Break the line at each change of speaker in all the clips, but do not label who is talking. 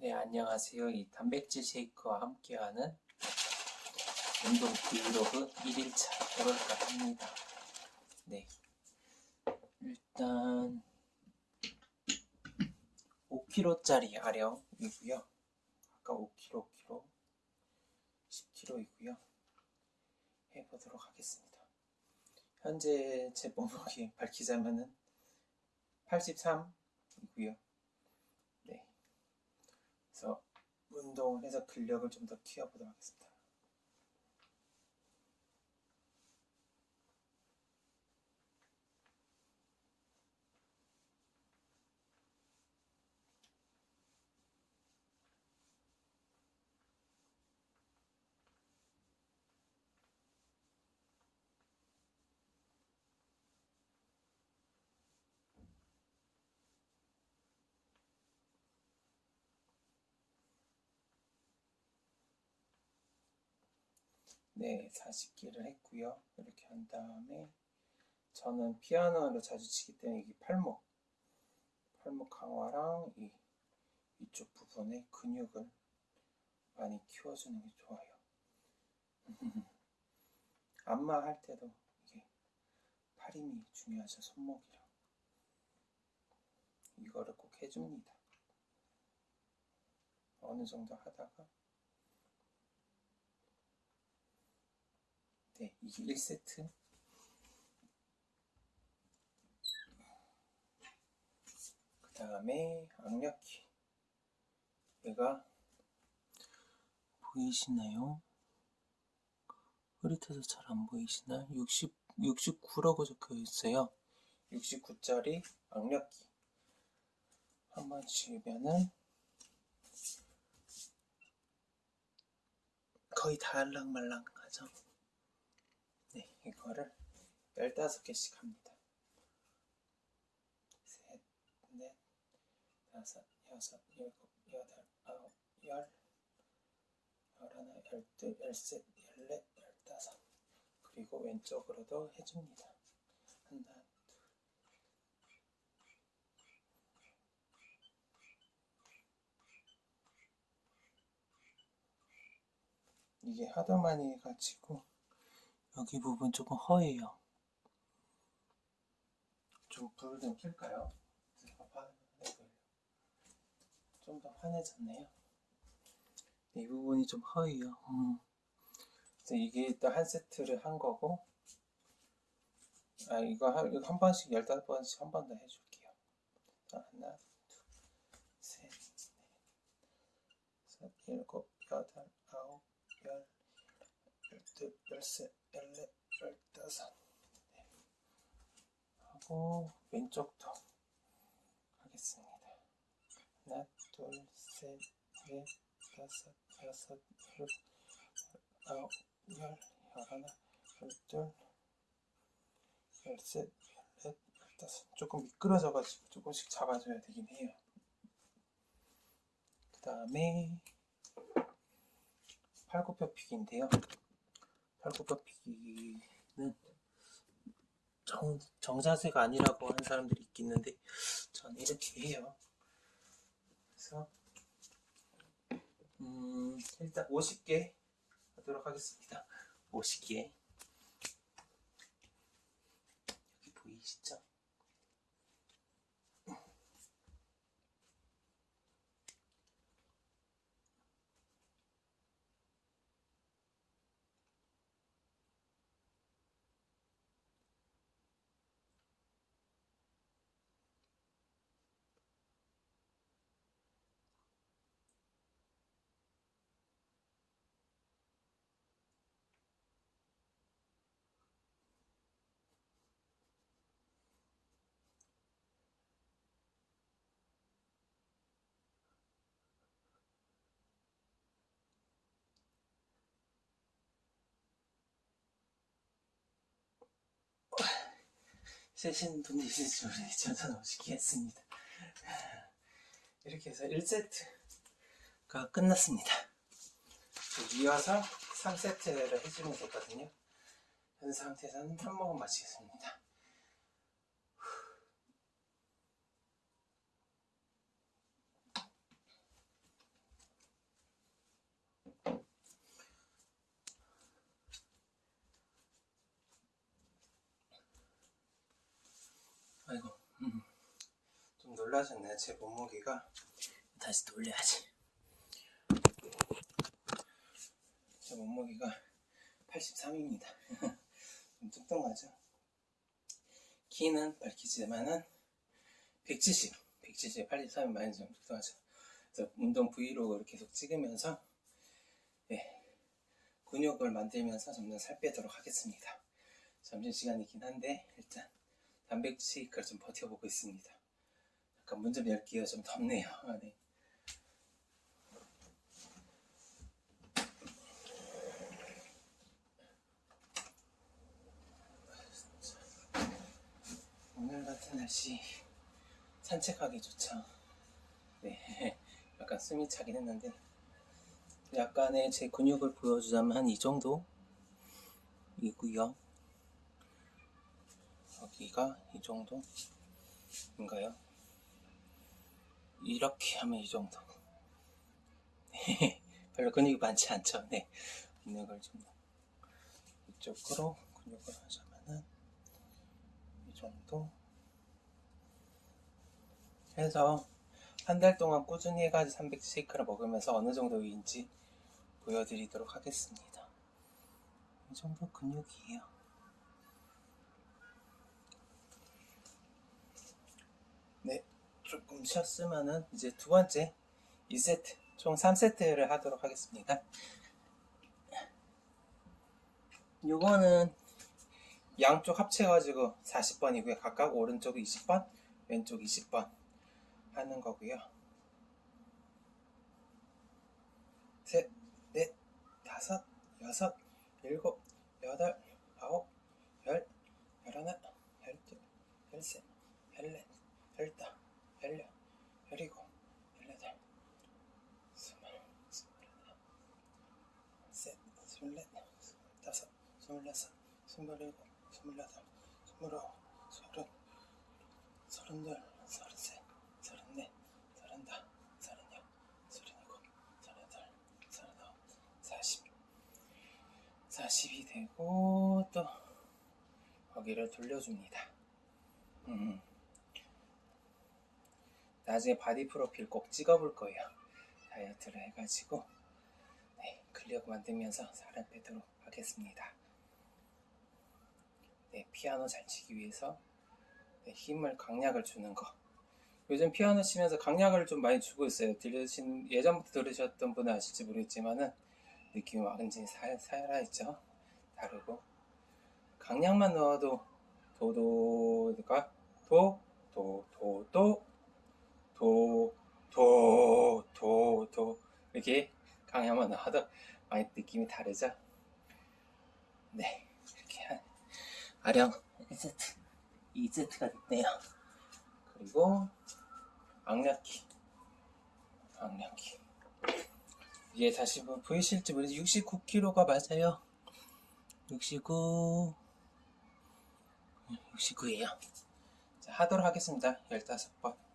네, 안녕하세요. 이 단백질 쉐이크와 함께하는 운동 브이로그 1일차 해볼까 합니다. 네. 일단 5kg짜리 아령이고요. 아까 5kg, 5kg, 10kg이고요. 해보도록 하겠습니다. 현재 제 몸무게 밝히자면은 83이고요. 네. 그래서 운동을 해서 근력을 좀 더 키워보도록 하겠습니다. 네, 40개를 했고요. 이렇게 한 다음에 저는 피아노를 자주 치기 때문에 이게 팔목, 팔목 강화랑 이 이쪽 부분의 근육을 많이 키워주는 게 좋아요. 안마 할 때도 이게 팔 힘이 중요하죠. 손목이랑 이거를 꼭 해줍니다. 어느 정도 하다가 네, 이게 1세트. 그 다음에 악력기. 얘가 보이시나요? 흐릿해서 잘 안 보이시나? 60, 69라고 적혀 있어요. 69짜리 악력기. 한번 지으면은 거의 다 알랑말랑 하죠. 네, 이거를 15개씩 합니다. 셋, 넷, 다섯, 여섯, 일곱, 여덟, 아홉, 열, 열하나, 열둘, 열셋, 열넷, 열다섯. 그리고 왼쪽으로도 해줍니다. 하나, 이게 하도 많이 해가지고 여기 부분 조금 허해요. 좀 불을 좀 켤까요? 좀 더 환해졌네요. 이 부분이 좀 허해요. 음. 그래서 이게 일단 한 세트를 한 거고, 아, 이거 한, 이거 한 번씩, 열다섯 번씩 한 번 더 해줄게요. 자, 하나, 둘, 셋, 넷, 다섯, 일곱, 여덟, 아홉, 열, 열둘, 열셋, 열넷, 열다섯 네. 하고 왼쪽도 하겠습니다. 하나, 둘, 셋, 넷, 다섯, 여섯, 일곱, 아홉, 열, 열하나, 열둘, 열셋, 열넷, 열다섯 조금 미끄러져가지고 조금씩 잡아줘야 되긴 해요. 그 다음에 팔굽혀펴기인데요. 팔굽혀펴기는 정, 정자세가 아니라고 하는 사람들이 있겠는데 저는 이렇게 해요. 그래서 음, 일단 50개 하도록 하겠습니다. 50개 여기 보이시죠? 세신 분이 있을지 모르겠지만 저는 오시게 했습니다. 이렇게 해서 1세트가 끝났습니다. 이어서 3세트를 해주면 되거든요. 현 상태에서는 한 모금 마시겠습니다. 놀라셨나요? 제 몸무게가 다시 돌려야지. 제 몸무게가 83입니다. 좀 뚱뚱하죠? 키는 밝히지만은 170, 170, 83이 많이 좀 뚱뚱하죠. 그래서 운동 브이로그를 계속 찍으면서 네, 근육을 만들면서 점점 살 빼도록 하겠습니다. 점심시간이긴 한데 일단 단백질을 좀 버텨보고 있습니다. 잠깐 문좀 열게요. 좀 덥네요. 아, 네. 오늘 같은 날씨 산책하기 좋죠. 네, 약간 숨이 차긴 했는데 약간의 제 근육을 보여주자면 한 이 정도 이고요. 여기가 이 정도인가요? 이렇게 하면 이 정도. 네, 별로 근육이 많지 않죠. 네, 근육을 좀 이쪽으로 근육을 하자면은 이 정도 해서 한 달 동안 꾸준히 해가지고 300 쉐이크를 먹으면서 어느 정도인지 보여드리도록 하겠습니다. 이 정도 근육이에요. 네, 조금 쉬었으면은 이제 두 번째 2세트, 총 3세트를 하도록 하겠습니다. 요거는 양쪽 합쳐가지고 40번이고요. 각각 오른쪽 20번, 왼쪽 20번 하는 거고요. 셋, 넷, 다섯, 여섯, 일곱, 여덟, 아홉, 열, 열하나, 열둘, 열셋, 열넷, 열다, 열여, 열이고, 열여덟, 스물, 스물하나, 셋, 스물넷, 스물다섯, 스물여섯, 스물일곱, 스물여덟, 스물아홉, 서른, 서른둘, 서른셋, 서른넷, 서른다, 서른여, 서른일곱, 서른여덟, 서른아홉, 사십, 사십이 되고 또 거기를 돌려줍니다. 음. 나중에 바디 프로필 꼭 찍어볼 거예요. 다이어트를 해가지고 네, 근력 만들면서 살을 빼도록 하겠습니다. 네, 피아노 잘 치기 위해서 네, 힘을 강약을 주는 거. 요즘 피아노 치면서 강약을 좀 많이 주고 있어요. 들으신 예전부터 들으셨던 분은 아실지 모르겠지만은 느낌이 완전히 살, 살아있죠. 다르고 강약만 넣어도 도도가 도 도도도 도, 도, 도, 도. 이렇게 강약만 넣어도 많이 느낌이 다르죠? 네 이렇게 한 아령 1세트 2세트가 됐네요. 그리고 악력기 악력기 이게 다시 뭐 보이실지 모르지 69kg가 맞아요. 69 69예요. 자, 하도록 하겠습니다. 15번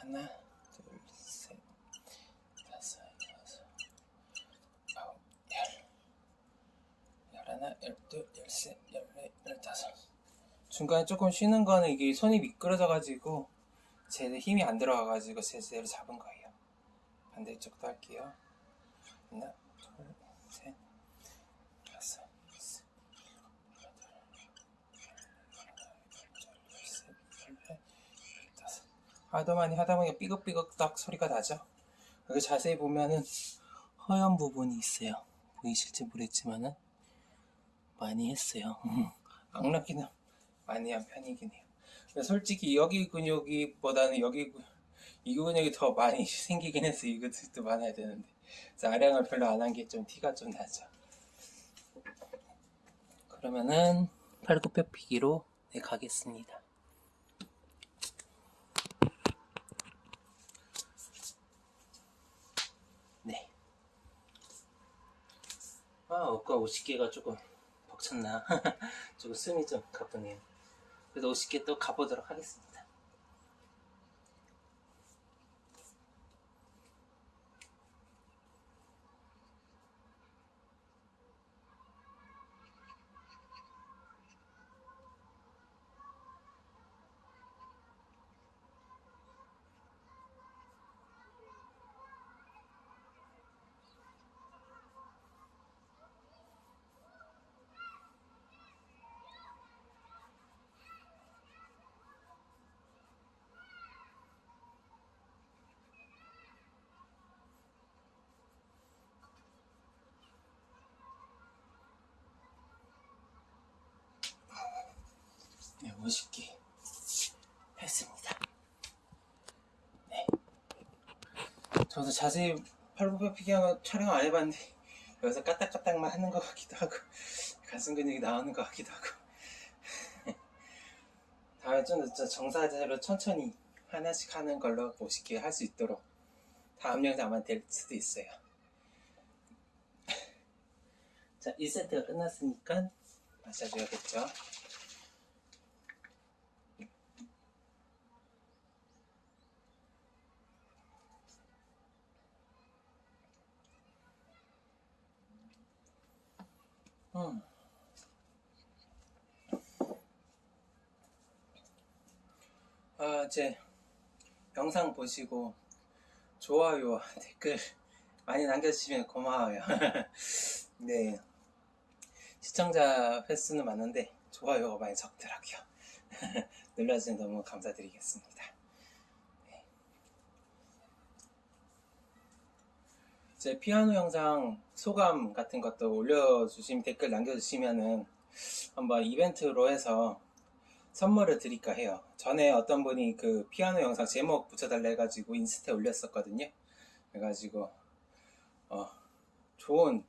하나 둘 셋 다섯 여섯 아홉 열. 열하나 열둘 열셋 열넷 열다섯. 중간에 조금 쉬는 거는 이게 손이 미끄러져 가지고 제대로 힘이 안 들어가 가지고 제대로 잡은 거예요. 반대쪽도 할게요. 하나 둘셋 다섯 여섯 여덟 열셋 열넷 열다섯 하도 많이 하다 보니까 삐걱삐걱 딱 소리가 나죠. 여기 자세히 보면은 허연 부분이 있어요. 보이실지 모르겠지만은 많이 했어요. 악락기는 많이 한 편이긴 해요. 솔직히 여기 근육이보다는 여기 근- 이 근육이 더 많이 생기긴 해서 이 근육도 많아야 되는데. 아량을 별로 안 한 게 좀 티가 좀 나죠. 그러면은 팔굽혀 펴기로 네, 가겠습니다 아, 아까 50개가 조금 벅찼나? 조금 숨이 좀 가쁘네요. 그래서 50개 또 가보도록 하겠습니다. 멋있게 했습니다. 네. 저도 자세히 팔굽혀 펴기 하는 촬영 안 해봤는데 여기서 까딱까딱만 하는 것 같기도 하고 가슴 근육이 나오는 것 같기도 하고 다음에 좀 더 정사대로 천천히 하나씩 하는 걸로 멋있게 할 수 있도록 다음 영상 아마 될 수도 있어요. 자, 1세트가 끝났으니까 마셔줘야겠죠. 음. 아, 이제 영상 보시고 좋아요와 댓글 많이 남겨주시면 고마워요. 네. 시청자 횟수는 많은데 좋아요가 많이 적더라고요. 눌러주셔서 너무 감사드리겠습니다. 제 피아노 영상 소감 같은 것도 올려주시면 댓글 남겨주시면은 한번 이벤트로 해서 선물을 드릴까 해요. 전에 어떤 분이 그 피아노 영상 제목 붙여달라 해가지고 인스타에 올렸었거든요. 그래가지고 어, 좋은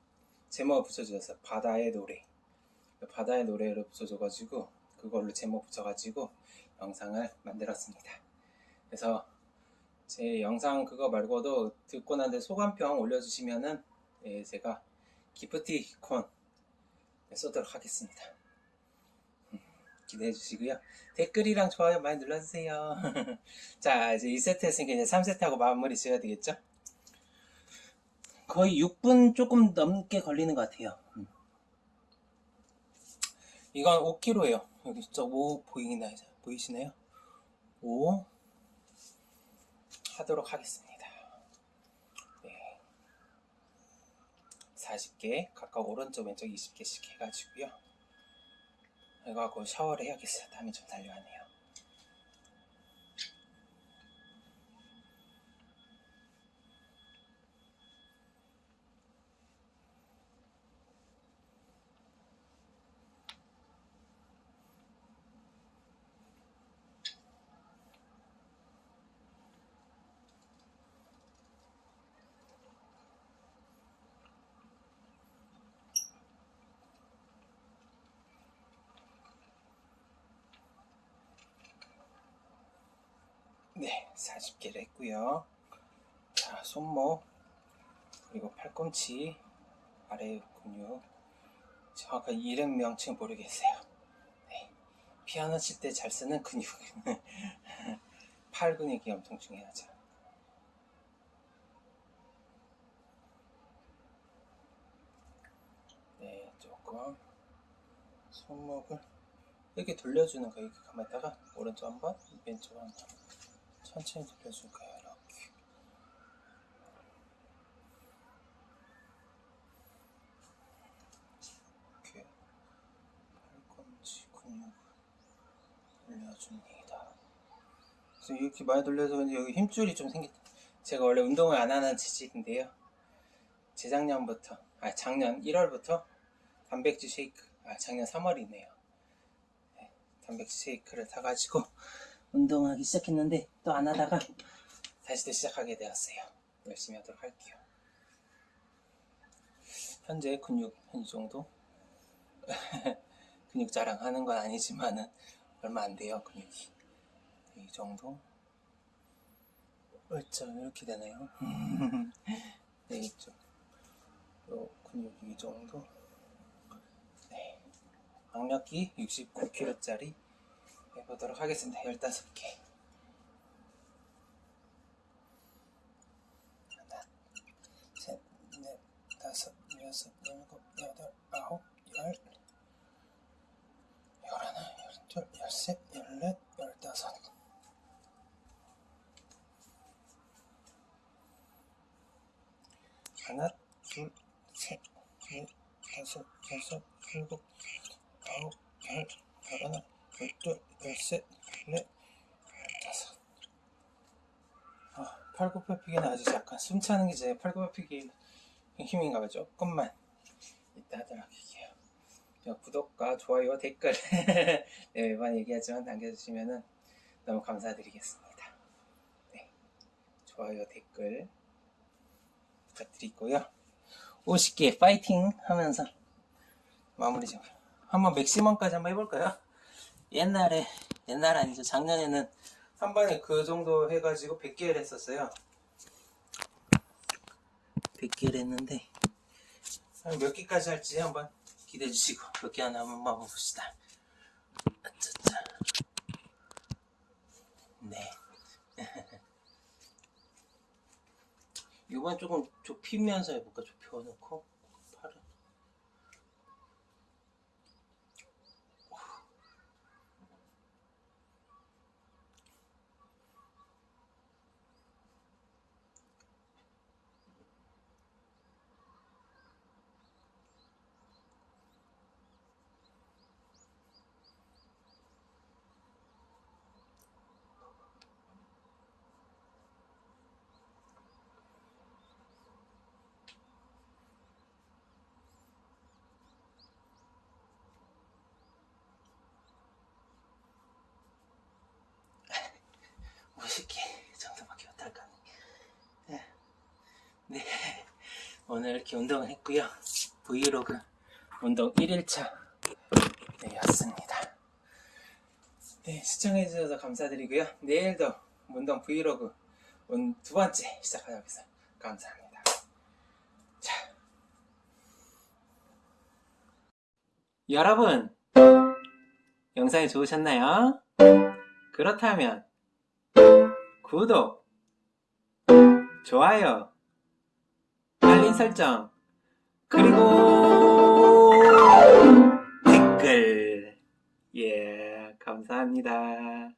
제목을 붙여주셨어요. 바다의 노래. 바다의 노래를 붙여줘가지고 그걸로 제목 붙여가지고 영상을 만들었습니다. 그래서 제 영상 그거 말고도 듣고 난 뒤에 소감평 올려주시면은 예, 제가 기프티콘 쏘도록 하겠습니다. 음, 기대해 주시고요. 댓글이랑 좋아요 많이 눌러주세요. 자, 이제 2세트 했으니까 이제 3세트하고 마무리 지어야 되겠죠? 거의 6분 조금 넘게 걸리는 것 같아요. 음. 이건 5kg예요. 여기 저5 보이나요? 보이시나요? 5 하도록 하겠습니다. 네. 40개, 각각 오른쪽 왼쪽 20개씩 해가지고요. 이거 하고 샤워를 해야겠어요. 땀이 좀 달려하네요. 네, 40개를 했고요. 자, 손목 그리고 팔꿈치 아래 근육 정확한 이름 명칭 모르겠어요. 네, 피아노 칠 때 잘 쓰는 근육 팔 근육이 엄청 중요하죠. 네, 조금 손목을 이렇게 돌려주는 거 이렇게 가만있다가 오른쪽 한번 왼쪽 한번 천천히 거예요. 이렇게. 이렇게 팔꿈치 근육 돌려줍니다. 그래서 이렇게 많이 돌려서 여기 힘줄이 좀 생겼. 제가 원래 운동을 안 하는 지식인데요. 재작년부터, 아 작년 1월부터 단백질 쉐이크, 아 작년 3월이네요. 네, 단백질 쉐이크를 타가지고 운동하기 시작했는데 또 안 하다가 다시 또 시작하게 되었어요. 열심히 하도록 할게요. 현재 근육 이 정도? 근육 자랑하는 건 아니지만은 얼마 안 돼요 근육이. 이 정도? 어쩜 이렇게 되나요? 네 이쪽. 요 근육 이 정도? 네. 악력기 69kg짜리 해보도록 하겠습니다. 15개. 하나, 셋, 넷, 다섯, 여섯, 일곱, 여덟, 아홉, 열, 열하나, 열둘, 열셋, 열넷, 열다섯. 하나, 둘, 셋, 넷, 다섯, 여섯, 일곱, 아홉, 열, 열하나, 열둘, 열셋, 열넷, 열다섯. 아, 팔굽혀펴기는 아주 약간 숨차는 게 제 팔굽혀펴기 힘인가 봐. 조금만 이따 하도록 할게요. 저 구독과 좋아요 댓글 네, 매번 얘기하지만 남겨주시면 너무 감사드리겠습니다. 네, 좋아요 댓글 부탁드리고요. 50개 파이팅 하면서 마무리 좀 한번 맥시멈까지 한번 해볼까요? 옛날에 옛날 아니죠 작년에는 한 번에 그 정도 해가지고 100개를 했었어요. 100개를 했는데 한몇 개까지 할지 한번 기대해 주시고 몇 개 하나 한번 봐봅시다. 아짜짜 네. 이번 조금 좁히면서 해볼까? 좁혀놓고 팔을 멋있게 정도밖에 못할까 네. 네 오늘 이렇게 운동을 했고요. 브이로그 운동 1일차 네, 였습니다. 네 시청해 주셔서 감사드리고요. 내일도 운동 브이로그 운- 두 번째 시작하도록 하겠습니다. 감사합니다. 자. 여러분 영상이 좋으셨나요? 그렇다면 구독, 좋아요, 설정, 그리고 댓글. 예, 감사합니다.